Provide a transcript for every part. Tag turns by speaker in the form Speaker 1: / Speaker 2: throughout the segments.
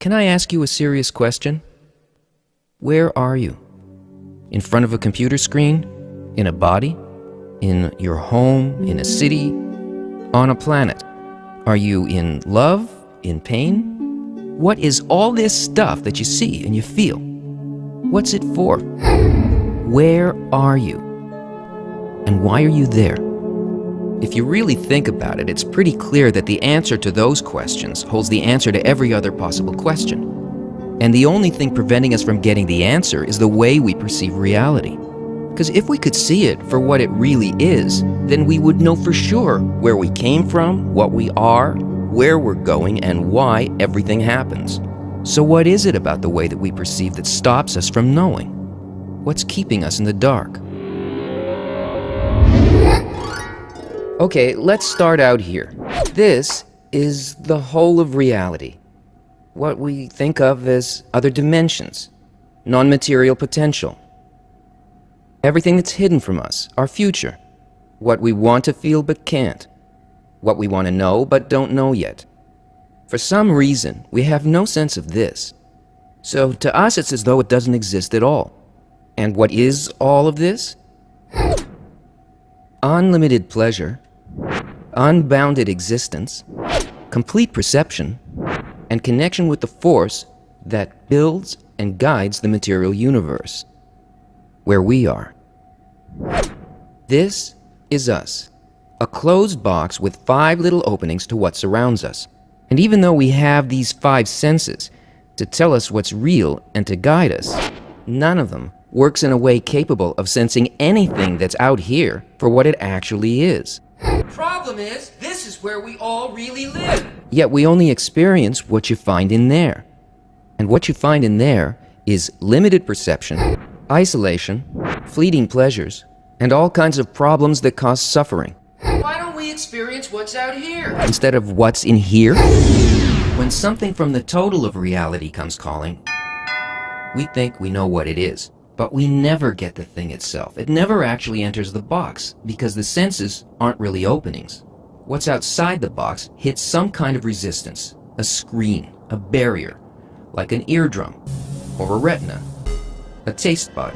Speaker 1: Can I ask you a serious question? Where are you? In front of a computer screen? In a body? In your home? In a city? On a planet? Are you in love? In pain? What is all this stuff that you see and you feel? What's it for? Where are you? And why are you there? If you really think about it, it's pretty clear that the answer to those questions holds the answer to every other possible question. And the only thing preventing us from getting the answer is the way we perceive reality. Because if we could see it for what it really is, then we would know for sure where we came from, what we are, where we're going, and why everything happens. So what is it about the way that we perceive that stops us from knowing? What's keeping us in the dark? Okay, let's start out here. This is the whole of reality. What we think of as other dimensions, non-material potential. Everything that's hidden from us, our future. What we want to feel but can't. What we want to know but don't know yet. For some reason, we have no sense of this. So to us, it's as though it doesn't exist at all. And what is all of this? Unlimited pleasure, unbounded existence, complete perception, and connection with the force that builds and guides the material universe, where we are. This is us, a closed box with five little openings to what surrounds us. And even though we have these five senses to tell us what's real and to guide us, none of them works in a way capable of sensing anything that's out here for what it actually is.
Speaker 2: Problem is, this is where we all really live.
Speaker 1: Yet we only experience what you find in there. And what you find in there is limited perception, isolation, fleeting pleasures, and all kinds of problems that cause suffering.
Speaker 2: Why don't we experience what's out here?
Speaker 1: Instead of what's in here? When something from the total of reality comes calling, we think we know what it is. But we never get the thing itself. It never actually enters the box because the senses aren't really openings. What's outside the box hits some kind of resistance, a screen, a barrier, like an eardrum, or a retina, a taste bud,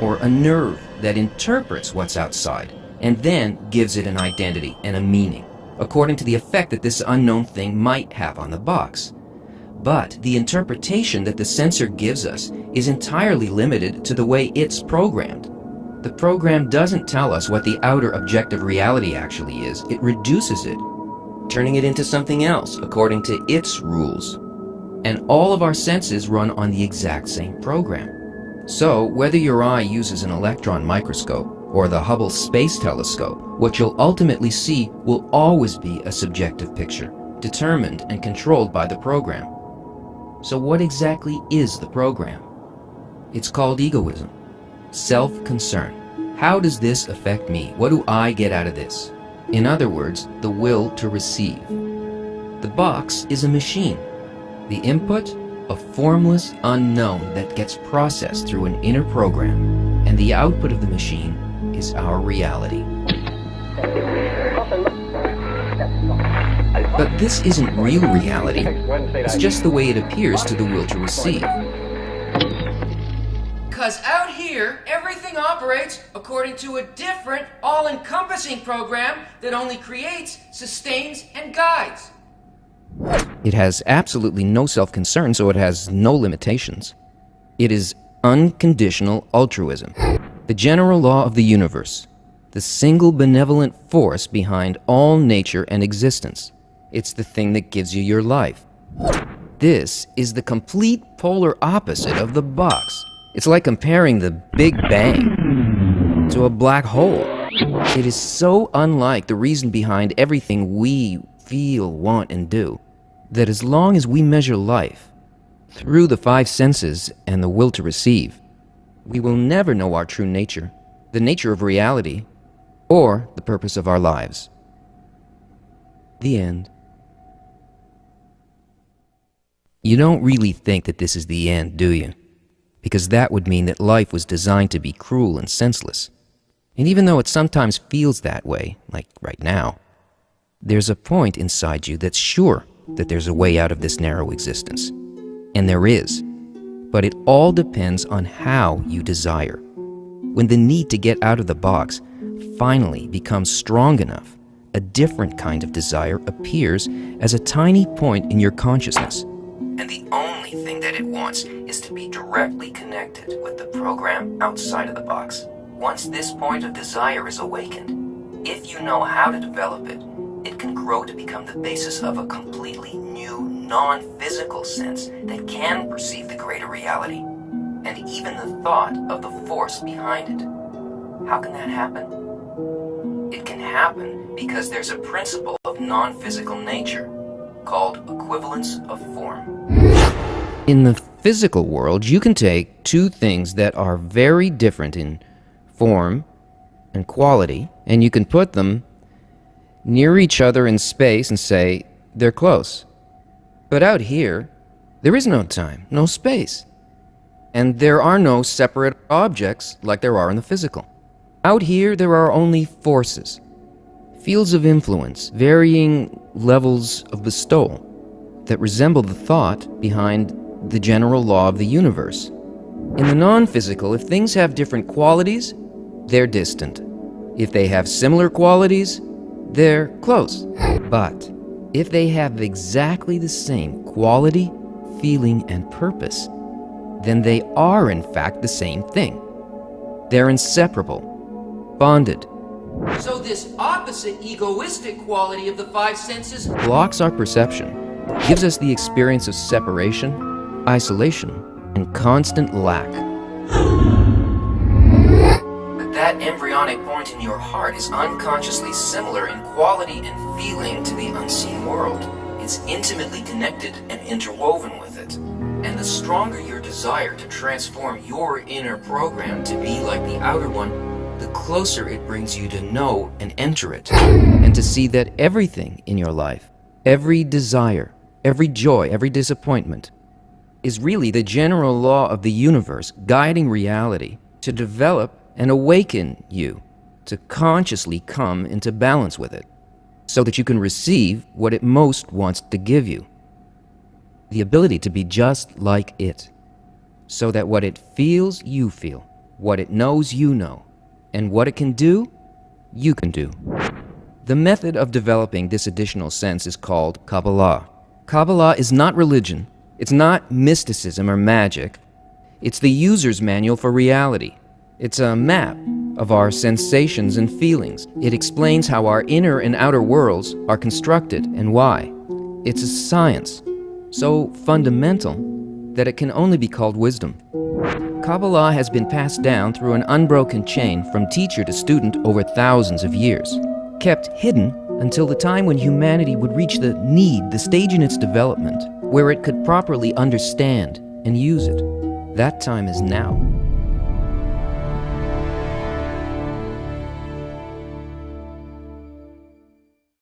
Speaker 1: or a nerve that interprets what's outside and then gives it an identity and a meaning, according to the effect that this unknown thing might have on the box. But the interpretation that the sensor gives us is entirely limited to the way it's programmed. The program doesn't tell us what the outer objective reality actually is, it reduces it, turning it into something else according to its rules. And all of our senses run on the exact same program. So, whether your eye uses an electron microscope or the Hubble Space Telescope, what you'll ultimately see will always be a subjective picture, determined and controlled by the program. So what exactly is the program? It's called egoism, self-concern. How does this affect me? What do I get out of this? In other words, the will to receive. The box is a machine. The input, a formless unknown that gets processed through an inner program. And the output of the machine is our reality. But this isn't real reality. It's just the way it appears to the will to receive.
Speaker 2: Because out here, everything operates according to a different, all-encompassing program that only creates, sustains, and guides.
Speaker 1: It has absolutely no self-concern, so it has no limitations. It is unconditional altruism, the general law of the universe, the single benevolent force behind all nature and existence. It's the thing that gives you your life. This is the complete polar opposite of the box. It's like comparing the Big Bang to a black hole. It is so unlike the reason behind everything we feel, want, and do, that as long as we measure life through the five senses and the will to receive, we will never know our true nature, the nature of reality, or the purpose of our lives. The end. You don't really think that this is the end, do you? Because that would mean that life was designed to be cruel and senseless. And even though it sometimes feels that way, like right now, there's a point inside you that's sure that there's a way out of this narrow existence. And there is. But it all depends on how you desire. When the need to get out of the box finally becomes strong enough, a different kind of desire appears as a tiny point in your consciousness. And the only thing that it wants is to be directly connected with the program outside of the box. Once this point of desire is awakened, if you know how to develop it, it can grow to become the basis of a completely new, non-physical sense that can perceive the greater reality, and even the thought of the force behind it. How can that happen? It can happen because there's a principle of non-physical nature called equivalence of form. In the physical world, you can take two things that are very different in form and quality, and you can put them near each other in space and say they're close. But out here, there is no time, no space. And there are no separate objects like there are in the physical. Out here, there are only forces, fields of influence, varying levels of bestowal, that resemble the thought behind the general law of the universe. In the non-physical, if things have different qualities, they're distant. If they have similar qualities, they're close. But if they have exactly the same quality, feeling, and purpose, then they are in fact the same thing. They're inseparable, bonded.
Speaker 2: So this opposite egoistic quality of the five senses
Speaker 1: blocks our perception, gives us the experience of separation, isolation, and constant lack. But that embryonic point in your heart is unconsciously similar in quality and feeling to the unseen world. It's intimately connected and interwoven with it. And the stronger your desire to transform your inner program to be like the outer one, the closer it brings you to know and enter it, and to see that everything in your life, every desire, every joy, every disappointment, is really the general law of the universe guiding reality to develop and awaken you to consciously come into balance with it, so that you can receive what it most wants to give you. The ability to be just like it, so that what it feels, you feel, what it knows, you know, and what it can do, you can do. The method of developing this additional sense is called Kabbalah. Kabbalah is not religion. It's not mysticism or magic. It's the user's manual for reality. It's a map of our sensations and feelings. It explains how our inner and outer worlds are constructed and why. It's a science, so fundamental that it can only be called wisdom. Kabbalah has been passed down through an unbroken chain from teacher to student over thousands of years, kept hidden until the time when humanity would reach the need, the stage in its development, where it could properly understand and use it. That time is now.